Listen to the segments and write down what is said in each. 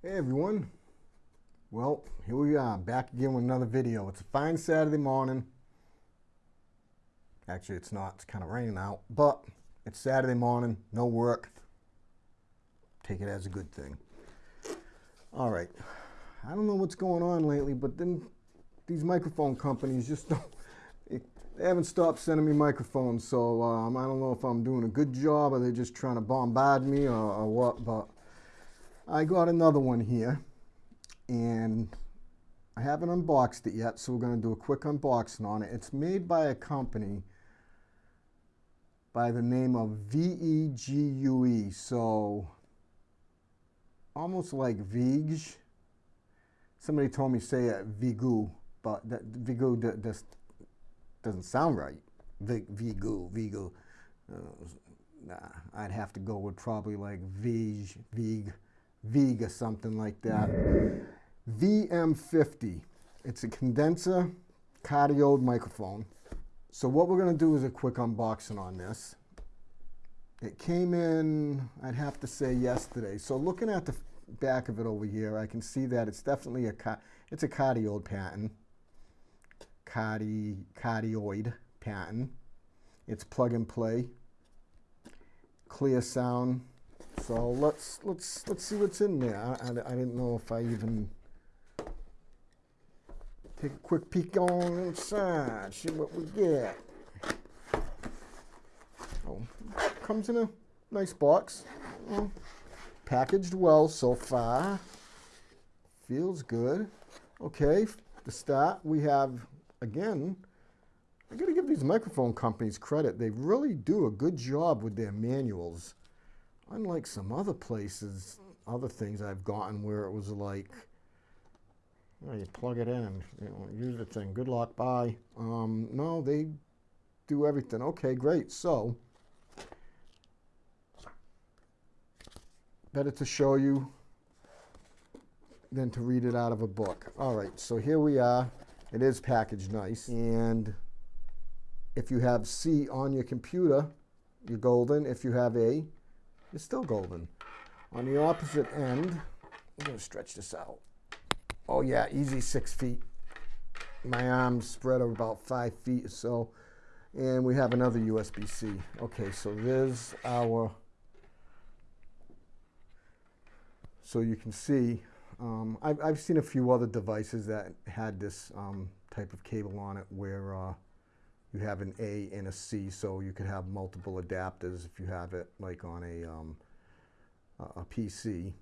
Hey everyone. Well, here we are, back again with another video. It's a fine Saturday morning. Actually, it's not. It's kind of raining out, but it's Saturday morning, no work. Take it as a good thing. All right. I don't know what's going on lately, but then these microphone companies just don't, they haven't stopped sending me microphones. So um, I don't know if I'm doing a good job or they're just trying to bombard me or, or what, but I got another one here and I haven't unboxed it yet, so we're going to do a quick unboxing on it. It's made by a company by the name of VEGUE, so almost like Vige. Somebody told me say it Vigu, but that Vigu just doesn't sound right. Vigu, Vigu. Uh, nah, I'd have to go with probably like Vige, Vig. Or something like that. VM50. It's a condenser cardioid microphone. So what we're going to do is a quick unboxing on this. It came in, I'd have to say yesterday. So looking at the back of it over here, I can see that it's definitely a, it's a cardioid pattern. Cardi, cardioid pattern. It's plug and play. Clear sound. So let's let's let's see what's in there. I, I, I, didn't know if I even take a quick peek on inside, see what we get. Oh, comes in a nice box. Well, packaged well so far. Feels good. Okay, to start, we have again. I got to give these microphone companies credit. They really do a good job with their manuals unlike some other places, other things I've gotten where it was like, you, know, you plug it in and you know, use the thing. Good luck, bye. Um, no, they do everything. Okay, great. So, better to show you than to read it out of a book. All right, so here we are. It is packaged nice. And if you have C on your computer, you're golden. If you have A, it's still golden. On the opposite end, I'm to stretch this out. Oh yeah, easy six feet. My arms spread over about five feet or so. And we have another USB-C. Okay, so there's our, so you can see, um, I've, I've seen a few other devices that had this um, type of cable on it where uh, you have an A and a C, so you could have multiple adapters if you have it like on a, um, a PC.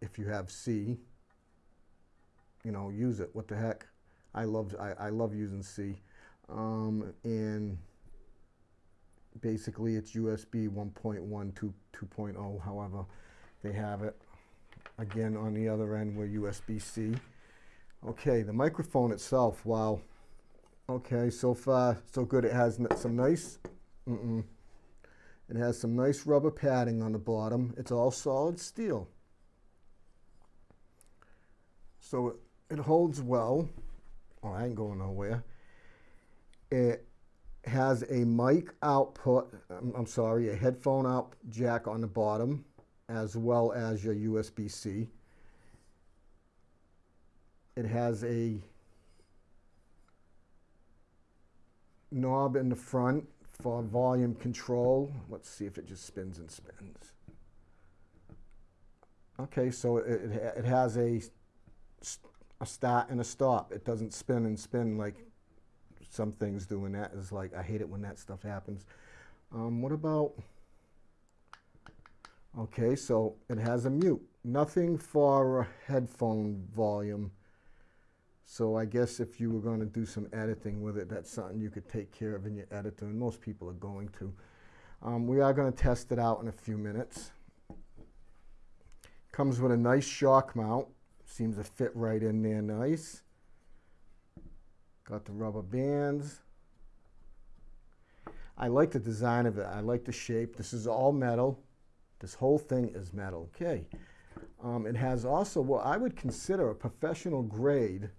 If you have C, you know, use it. What the heck? I love I, I love using C, um, and basically it's USB 1.1 to 2.0. However, they have it. Again, on the other end, we're USB-C. Okay, the microphone itself, wow. Okay, so far so good. It has some nice, mm -mm, it has some nice rubber padding on the bottom. It's all solid steel. So it, holds well. Oh, I ain't going nowhere. It has a mic output, I'm, I'm sorry, a headphone out jack on the bottom, as well as your USB-C. It has a knob in the front for volume control. Let's see if it just spins and spins. Okay, so it, it, has a, a start and a stop. It doesn't spin and spin like some things do, and that is like, I hate it when that stuff happens. Um, what about, okay, so it has a mute. Nothing for headphone volume. So I guess if you were going to do some editing with it, that's something you could take care of in your editor, and most people are going to. Um, we are going to test it out in a few minutes. Comes with a nice shock mount. Seems to fit right in there nice. Got the rubber bands. I like the design of it. I like the shape. This is all metal. This whole thing is metal. Okay. Um, it has also what I would consider a professional grade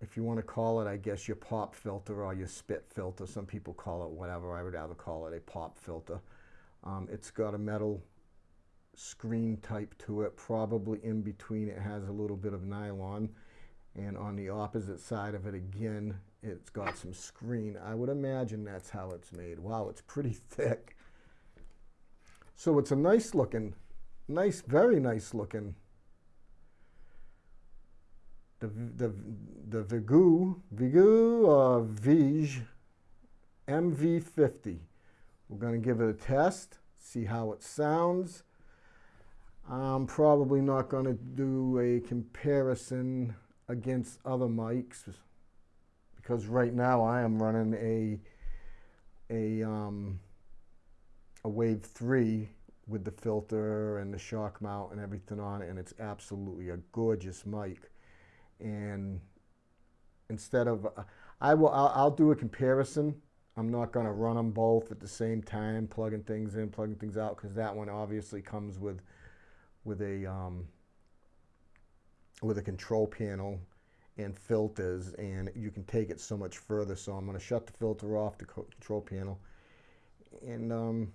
if you want to call it, I guess, your pop filter or your spit filter. Some people call it whatever. I would rather call it a pop filter. Um, it's got a metal screen type to it. Probably in between it has a little bit of nylon. And on the opposite side of it again, it's got some screen. I would imagine that's how it's made. Wow, it's pretty thick. So it's a nice looking, nice, very nice looking. The, the, the Vigu, Vigu uh, Vige MV50. We're going to give it a test, see how it sounds. I'm probably not going to do a comparison against other mics because right now I am running a a um, a Wave 3 with the filter and the shock mount and everything on it and it's absolutely a gorgeous mic and instead of uh, I will I'll, I'll do a comparison I'm not going to run them both at the same time, plugging things in, plugging things out, because that one obviously comes with with a um, with a control panel and filters, and you can take it so much further. So I'm going to shut the filter off the control panel, and um,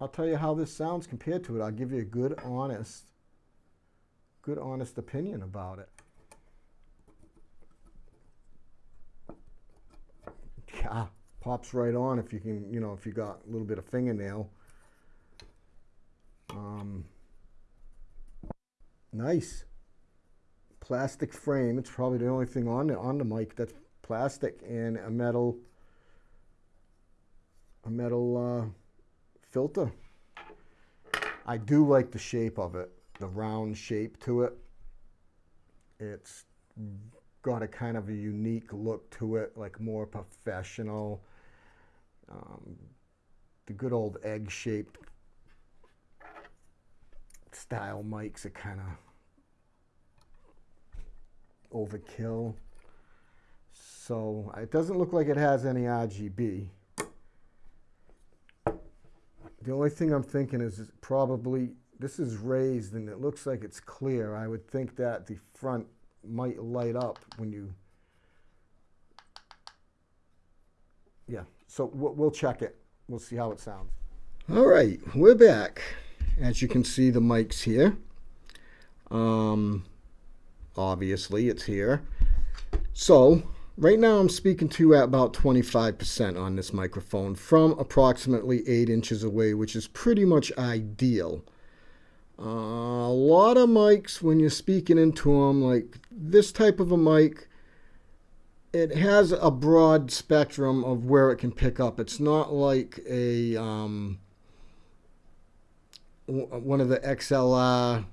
I'll tell you how this sounds compared to it. I'll give you a good, honest, good, honest opinion about it. yeah, pops right on if you can, you know, if you got a little bit of fingernail. Um, nice. Plastic frame. It's probably the only thing on the, on the mic that's plastic and a metal a metal uh, filter. I do like the shape of it, the round shape to it. It's got a kind of a unique look to it, like more professional. Um, the good old egg-shaped style mics are kind of overkill. So it doesn't look like it has any RGB. The only thing I'm thinking is probably, this is raised and it looks like it's clear. I would think that the front might light up when you, yeah, so we'll check it. We'll see how it sounds. All right, we're back. As you can see, the mic's here. Um, obviously, it's here. So, right now I'm speaking to at about 25% on this microphone from approximately 8 inches away, which is pretty much ideal. Uh, a lot of mics, when you're speaking into them, like this type of a mic, it has a broad spectrum of where it can pick up. It's not like a um, one of the XLR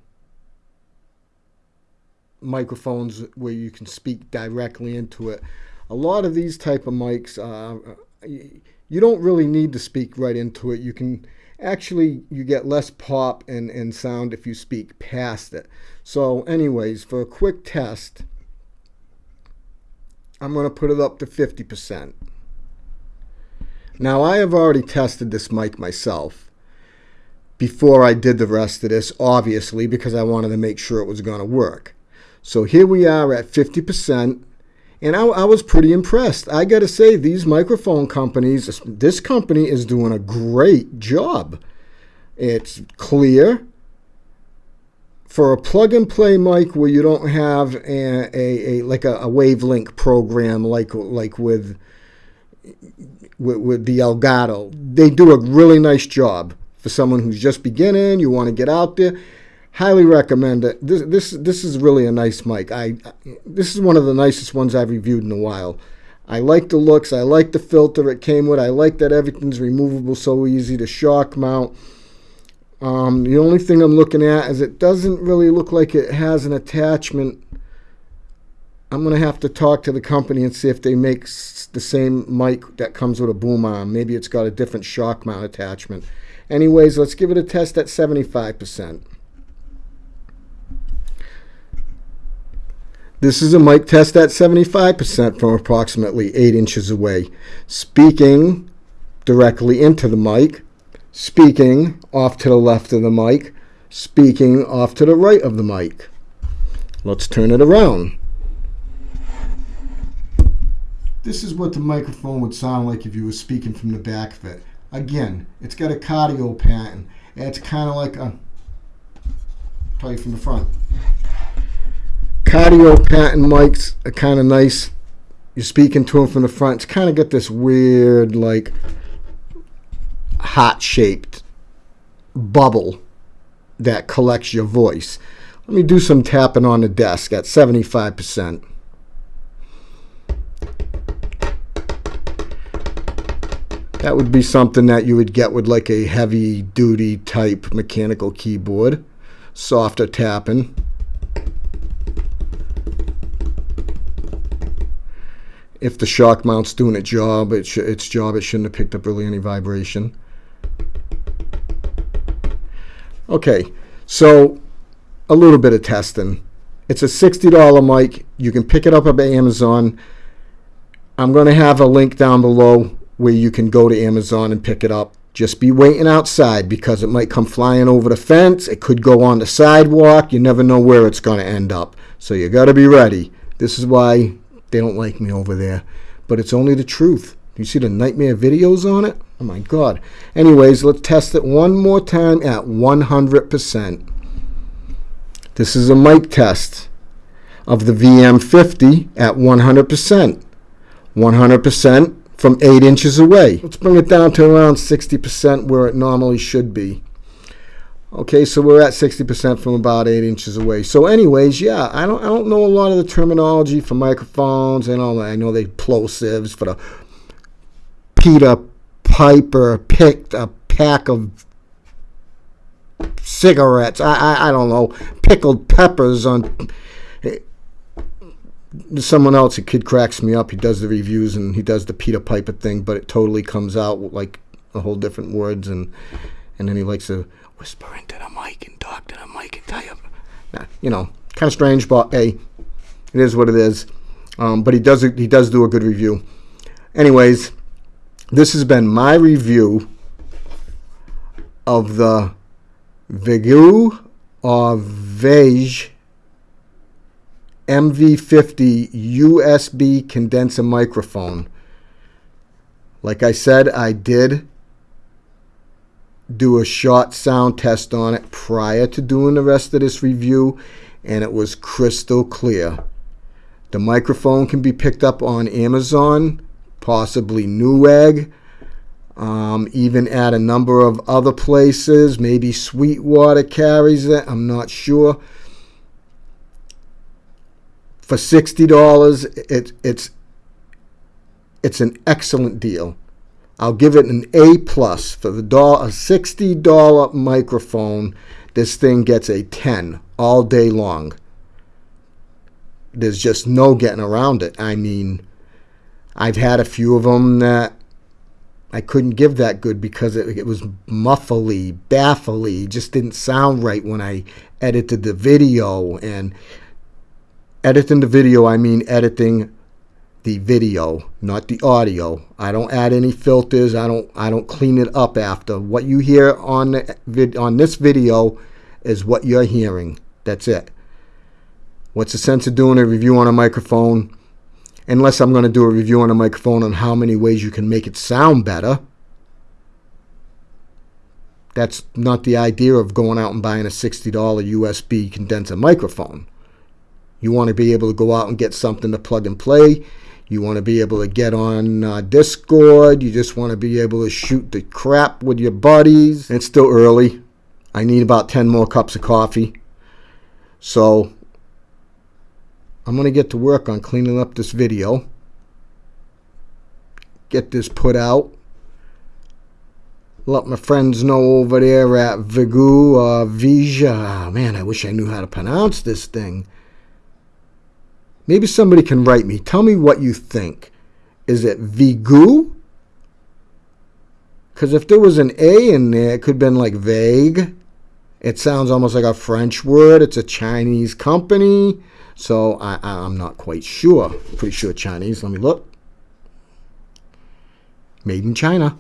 microphones where you can speak directly into it. A lot of these type of mics, uh, you don't really need to speak right into it. You can actually you get less pop and, and sound if you speak past it. So anyways, for a quick test, I'm going to put it up to 50%. Now I have already tested this mic myself before I did the rest of this, obviously, because I wanted to make sure it was going to work. So here we are at 50%. And I, I, was pretty impressed. I got to say, these microphone companies, this company is doing a great job. It's clear. For a plug and play mic where you don't have a, a, a like a, a Wave Link program like like with, with with the Elgato, they do a really nice job for someone who's just beginning. You want to get out there highly recommend it. This this this is really a nice mic. I this is one of the nicest ones I've reviewed in a while. I like the looks. I like the filter it came with. I like that everything's removable so easy to shock mount. Um, the only thing I'm looking at is it doesn't really look like it has an attachment. I'm going to have to talk to the company and see if they make the same mic that comes with a boom arm. Maybe it's got a different shock mount attachment. Anyways, let's give it a test at 75%. This is a mic test at 75% from approximately 8 inches away. Speaking directly into the mic, speaking off to the left of the mic, speaking off to the right of the mic. Let's turn it around. This is what the microphone would sound like if you were speaking from the back of it. Again, it's got a cardio pattern. It's kind of like a, tell you from the front. Cardio patent mics are kind of nice. You're speaking to them from the front. It's kind of got this weird, like, heart shaped bubble that collects your voice. Let me do some tapping on the desk at 75%. That would be something that you would get with like a heavy duty type mechanical keyboard. Softer tapping. If the shock mount's doing its job, it its job, it shouldn't have picked up really any vibration. Okay, so a little bit of testing. It's a $60 mic. You can pick it up at Amazon. I'm going to have a link down below where you can go to Amazon and pick it up. Just be waiting outside because it might come flying over the fence. It could go on the sidewalk. You never know where it's going to end up. So you got to be ready. This is why they don't like me over there. But it's only the truth. You see the nightmare videos on it? Oh my God. Anyways, let's test it one more time at 100%. This is a mic test of the VM50 at 100%. 100% from 8 inches away. Let's bring it down to around 60% where it normally should be. Okay, so we're at 60% from about 8 inches away. So anyways, yeah, I don't I don't know a lot of the terminology for microphones and all that. I know the plosives for the Peter Piper picked a pack of cigarettes. I, I, I don't know. Pickled peppers on eh, someone else, a kid cracks me up. He does the reviews and he does the Peter Piper thing, but it totally comes out like a whole different words, and and then he likes to whisper into the mic and talk to the mic and tell you, nah, you know, kind of strange, but hey, it is what it is. Um, but he does he does do a good review. Anyways, this has been my review of the Vigu or Vege MV50 USB condenser microphone. Like I said, I did do a short sound test on it prior to doing the rest of this review, and it was crystal clear. The microphone can be picked up on Amazon, possibly Newegg, um, even at a number of other places. Maybe Sweetwater carries it, I'm not sure for sixty dollars, it, it's it's an excellent deal. I'll give it an A plus for the dollar, a sixty dollar microphone. This thing gets a ten all day long. There's just no getting around it. I mean, I've had a few of them that I couldn't give that good because it, it was muffly, baffly, just didn't sound right when I edited the video and editing the video, I mean editing the video, not the audio. I don't add any filters. I don't I don't clean it up after. What you hear on the vid, on this video is what you're hearing. That's it. What's the sense of doing a review on a microphone unless I'm going to do a review on a microphone on how many ways you can make it sound better? That's not the idea of going out and buying a $60 USB condenser microphone. You want to be able to go out and get something to plug and play. You want to be able to get on uh, Discord. You just want to be able to shoot the crap with your buddies. It's still early. I need about 10 more cups of coffee. So I'm going to get to work on cleaning up this video. Get this put out. Let my friends know over there at Vigu uh, Vija. Man, I wish I knew how to pronounce this thing. Maybe somebody can write me. Tell me what you think. Is it Vigu? Because if there was an A in there, it could have been like vague. It sounds almost like a French word. It's a Chinese company. So I, am not quite sure. Pretty sure Chinese. Let me look. Made in China.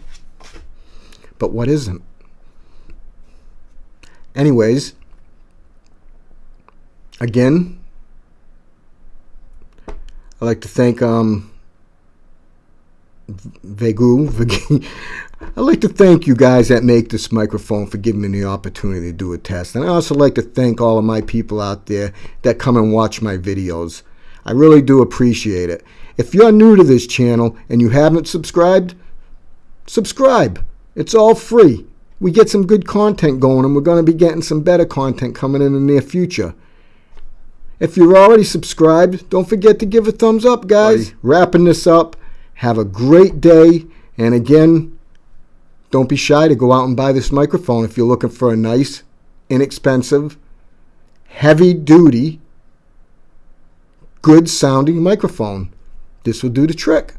But what isn't? Anyways, again, I'd like to thank um, Vegu. I'd like to thank you guys that make this microphone for giving me the opportunity to do a test. And I also like to thank all of my people out there that come and watch my videos. I really do appreciate it. If you're new to this channel and you haven't subscribed, subscribe. It's all free. We get some good content going and we're going to be getting some better content coming in the near future. If you're already subscribed, don't forget to give a thumbs up, guys. Wrapping this up. Have a great day. And again, don't be shy to go out and buy this microphone if you're looking for a nice, inexpensive, heavy duty, good sounding microphone. This will do the trick.